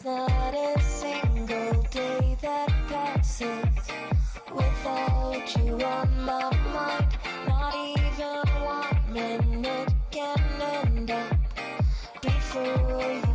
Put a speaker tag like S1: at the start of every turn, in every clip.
S1: There's not a single day that passes without you on my mind. Not even one minute can end up before you.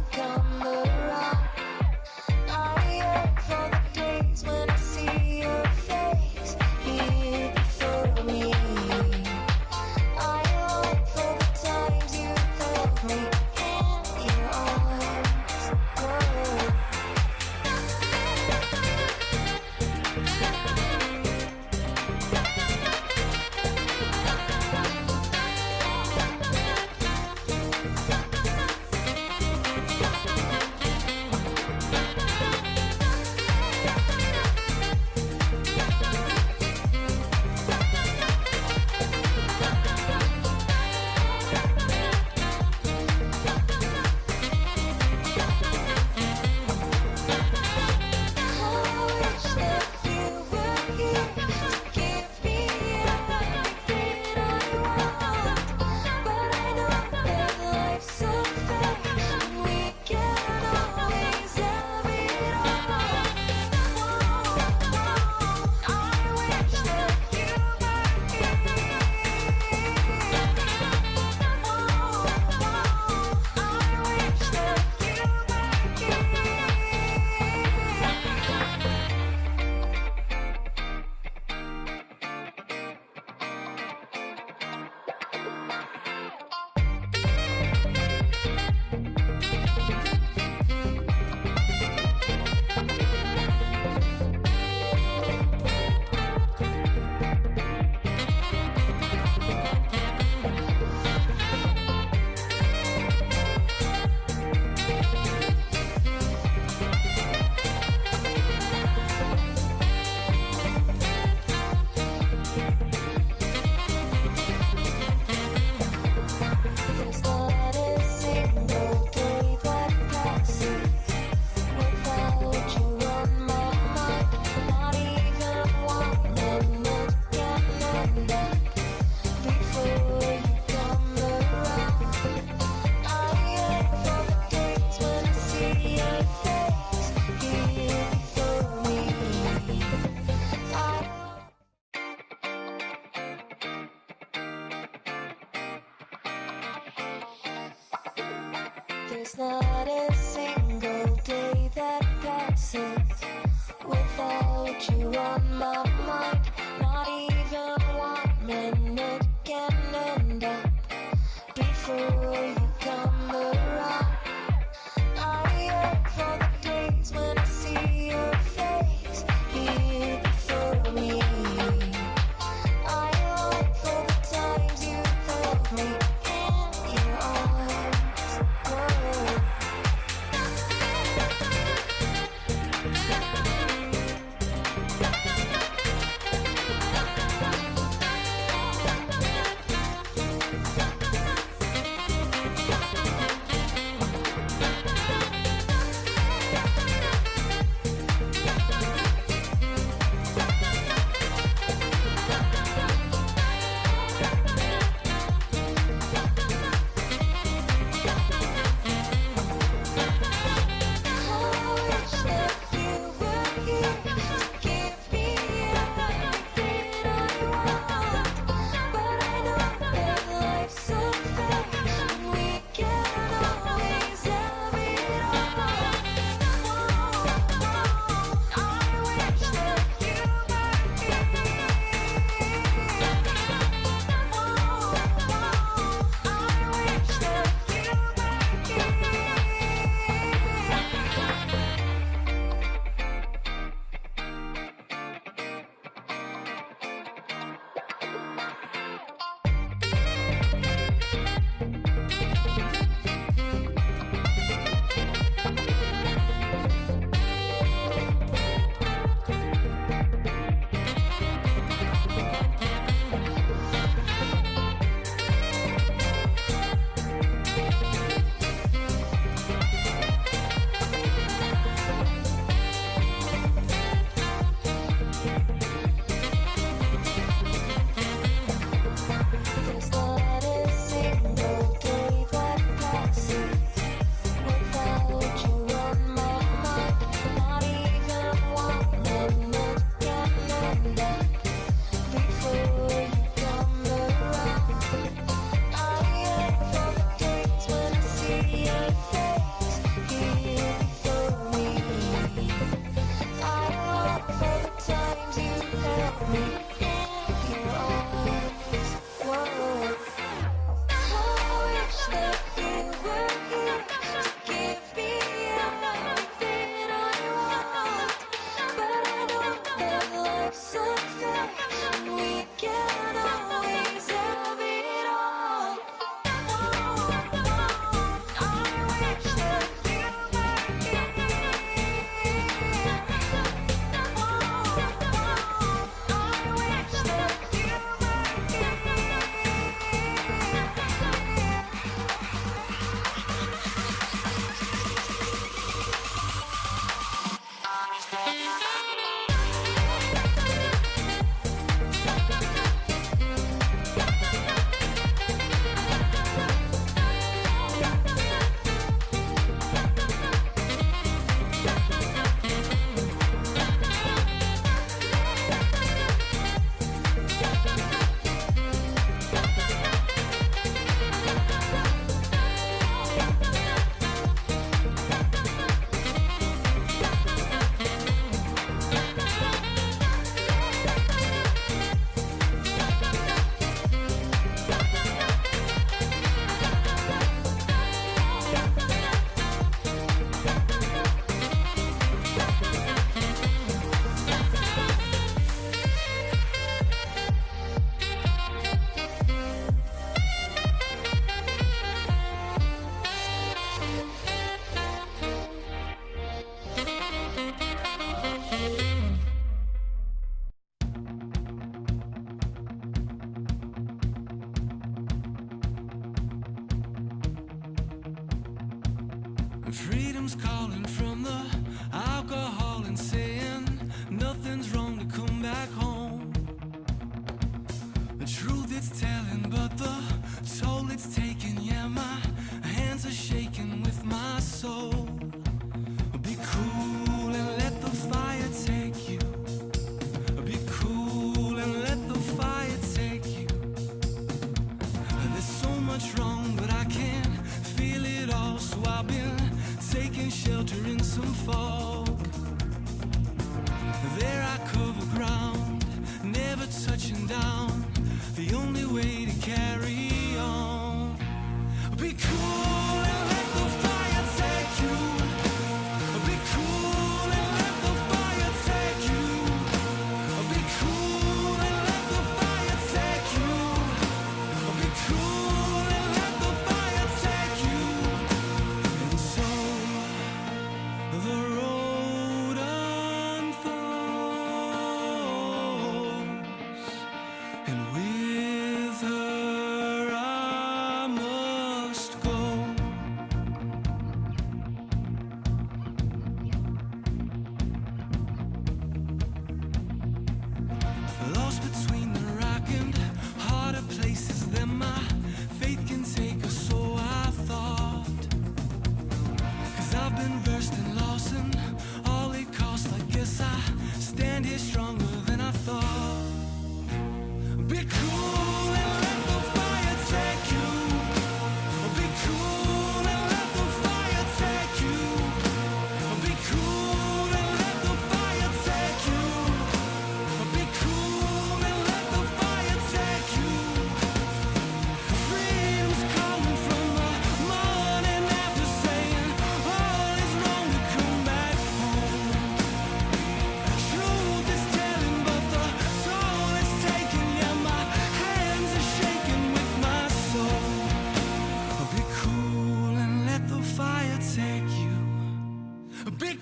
S1: The
S2: truth it's telling, but the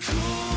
S2: cool